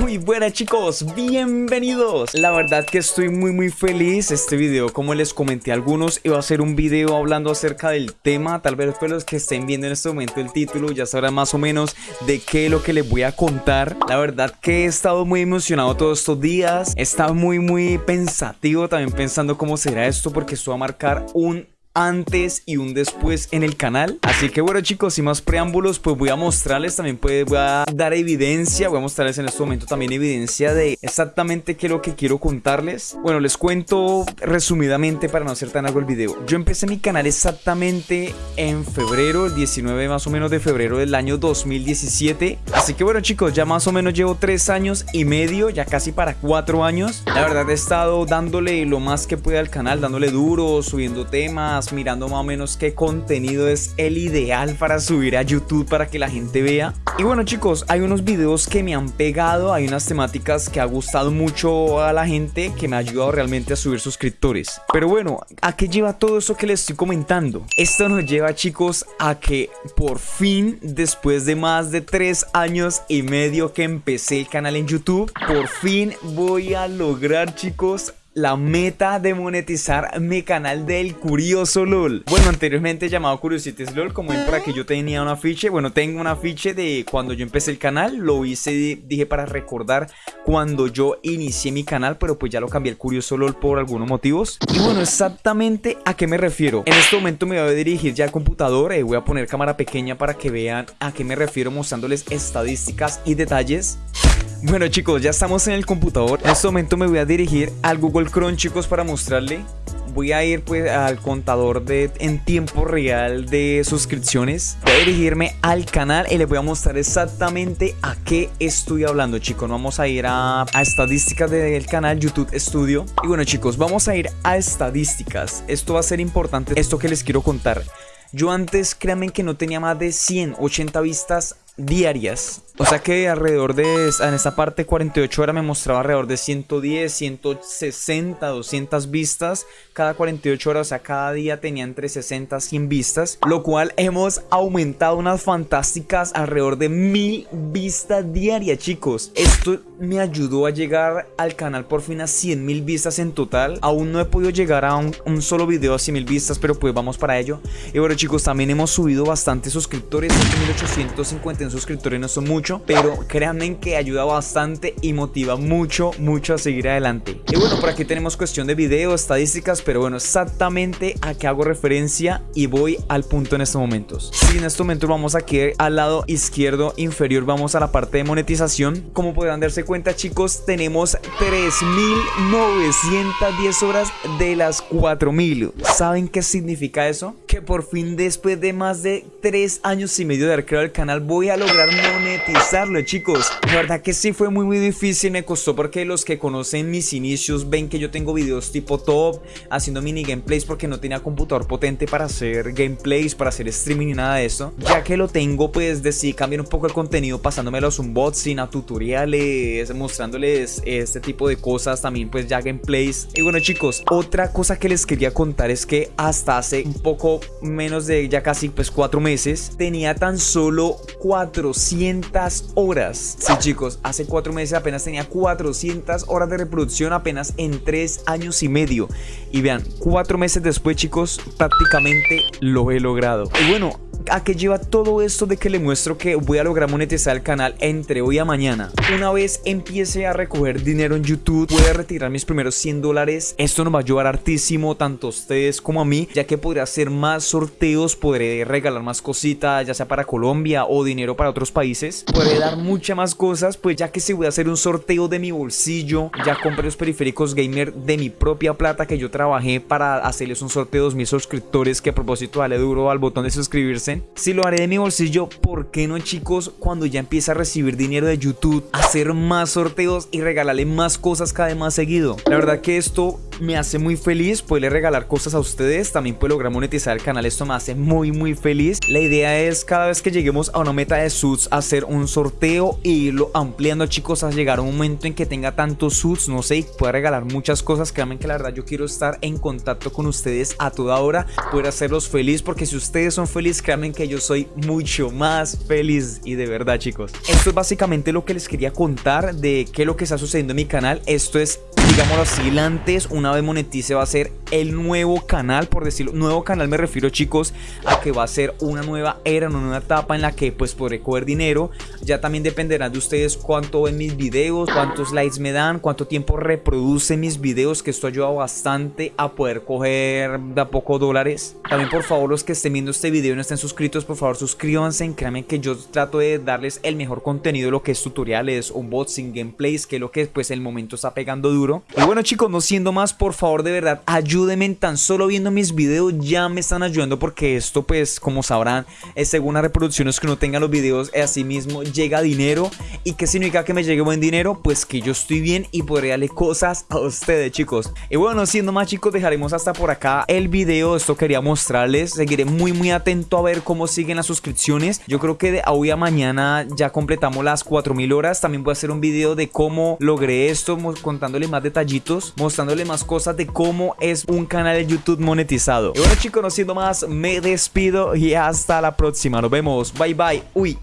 Muy buenas chicos, bienvenidos. La verdad que estoy muy muy feliz. Este video como les comenté a algunos Iba a ser un video hablando acerca del tema. Tal vez fue los que estén viendo en este momento el título Ya sabrán más o menos de qué es lo que les voy a contar. La verdad que he estado muy emocionado todos estos días. He muy muy pensativo también pensando cómo será esto Porque esto va a marcar un antes y un después en el canal. Así que bueno chicos, sin más preámbulos Pues voy a mostrarles, también pues, voy a dar evidencia Voy a mostrarles en este momento también evidencia de exactamente qué es lo que quiero contarles. Bueno, les cuento resumidamente para no hacer tan largo el video. Yo empecé mi canal exactamente en febrero, el 19 más o menos de febrero del año 2017 Así que bueno chicos, ya más o menos llevo 3 años y medio, ya casi para 4 años. La verdad he estado dándole lo más que pueda al canal, dándole duro, subiendo temas mirando más o menos qué contenido es el ideal para subir a YouTube para que la gente vea. Y bueno chicos, hay unos videos que me han pegado, hay unas temáticas que ha gustado mucho a la gente que me ha ayudado realmente a subir suscriptores. Pero bueno, ¿a qué lleva todo eso que les estoy comentando? Esto nos lleva chicos a que por fin, después de más de 3 años y medio que empecé el canal en YouTube, por fin voy a lograr chicos la meta de monetizar mi canal del Curioso LOL. Bueno, anteriormente llamado Curiosities LOL, como ven por aquí yo tenía un afiche, bueno, tengo un afiche de cuando yo empecé el canal, lo hice, dije para recordar cuando yo inicié mi canal, pero pues ya lo cambié el Curioso LOL por algunos motivos. Y bueno, exactamente a qué me refiero. En este momento me voy a dirigir ya al computador, eh, voy a poner cámara pequeña para que vean a qué me refiero mostrándoles estadísticas y detalles. Bueno chicos, ya estamos en el computador. En este momento me voy a dirigir al Google Chrome chicos para mostrarle. Voy a ir pues al contador de en tiempo real de suscripciones. Voy a dirigirme al canal y les voy a mostrar exactamente a qué estoy hablando chicos. Vamos a ir a, a estadísticas del canal YouTube Studio. Y bueno chicos, vamos a ir a estadísticas. Esto va a ser importante, esto que les quiero contar. Yo antes, créanme que no tenía más de 180 vistas diarias. O sea que alrededor de, en esta parte 48 horas me mostraba alrededor de 110, 160, 200 vistas cada 48 horas, o sea cada día tenía entre 60 100 vistas, lo cual hemos aumentado unas fantásticas alrededor de mil vistas diarias chicos. Esto me ayudó a llegar al canal por fin a 100 mil vistas en total, aún no he podido llegar a un, solo video a 100 mil vistas, pero pues vamos para ello. Y bueno chicos, también hemos subido bastantes suscriptores, 1850 suscriptores no son pero créanme que ayuda bastante y motiva mucho, mucho a seguir adelante. Y bueno, por aquí tenemos cuestión de video, estadísticas, pero bueno, exactamente a qué hago referencia y voy al punto en estos momentos. Si en este momento vamos aquí al lado izquierdo inferior, vamos a la parte de monetización. Como podrán darse cuenta chicos, tenemos 3.910 horas de las 4.000. ¿Saben qué significa eso? Que por fin después de más de 3 años y medio de haber creado el canal voy a lograr monetizarlo chicos. La verdad que sí fue muy muy difícil, me costó porque los que conocen mis inicios ven que yo tengo videos tipo top Haciendo mini gameplays porque no tenía computador potente para hacer gameplays, para hacer streaming ni nada de eso. Ya que lo tengo pues decidí cambiar un poco el contenido pasándome los unboxing a tutoriales, mostrándoles este tipo de cosas También pues ya gameplays. Y bueno chicos, otra cosa que les quería contar es que hasta hace un poco menos de ya casi pues cuatro meses Tenía tan solo 400 horas. Sí, chicos, hace 4 meses apenas tenía 400 horas de reproducción apenas en 3 años y medio. Y vean, 4 meses después, chicos, prácticamente lo he logrado. Y bueno, ¿A qué lleva todo esto de que le muestro que voy a lograr monetizar el canal entre hoy a mañana? Una vez empiece a recoger dinero en YouTube, a retirar mis primeros 100 dólares. Esto nos va a ayudar hartísimo tanto a ustedes como a mí, ya que podré hacer más sorteos, podré regalar más cositas, ya sea para Colombia o dinero para otros países. Podré dar muchas más cosas, pues ya que si voy a hacer un sorteo de mi bolsillo, ya compré los periféricos gamer de mi propia plata que yo trabajé para hacerles un sorteo a mis suscriptores que a propósito dale duro al botón de suscribirse si lo haré de mi bolsillo, ¿por qué no chicos? Cuando ya empiece a recibir dinero de YouTube, hacer más sorteos y regalarle más cosas cada vez más seguido. La verdad que esto me hace muy feliz poderle regalar cosas a ustedes, también puedo lograr monetizar el canal, esto me hace muy muy feliz. La idea es cada vez que lleguemos a una meta de suits hacer un sorteo e irlo ampliando chicos a llegar a un momento en que tenga tantos suits, no sé, y pueda regalar muchas cosas, créanme que la verdad yo quiero estar en contacto con ustedes a toda hora, poder hacerlos feliz porque si ustedes son felices, créanme que yo soy mucho más feliz y de verdad chicos. Esto es básicamente lo que les quería contar de qué es lo que está sucediendo en mi canal, esto es digámoslo así, antes, una vez monetice va a ser el nuevo canal, por decirlo, nuevo canal me refiero chicos a que va a ser una nueva era, una nueva etapa en la que pues podré coger dinero, ya también dependerá de ustedes cuánto ven mis videos, cuántos likes me dan, cuánto tiempo reproduce mis videos, que esto ayuda bastante a poder coger de a poco dólares. También por favor los que estén viendo este video y no estén suscritos, por favor suscríbanse, créanme que yo trato de darles el mejor contenido, lo que es tutoriales, unboxing, gameplays, que es lo que pues el momento está pegando duro. Y bueno chicos, no siendo más, por favor de verdad, ayúdenme tan solo viendo mis videos, ya me están ayudando porque esto pues como sabrán, es según las reproducciones que uno tenga los videos, así mismo llega dinero. ¿Y qué significa que me llegue buen dinero? Pues que yo estoy bien y podré darle cosas a ustedes chicos. Y bueno, siendo más chicos, dejaremos hasta por acá el video, esto quería mostrarles, seguiré muy muy atento a ver cómo siguen las suscripciones. Yo creo que de hoy a mañana ya completamos las 4000 horas, también voy a hacer un video de cómo logré esto, contándole más detallitos, mostrándole más cosas de cómo es un canal de YouTube monetizado. Y bueno chicos, no siendo más, me despido y hasta la próxima. Nos vemos. Bye bye. Uy.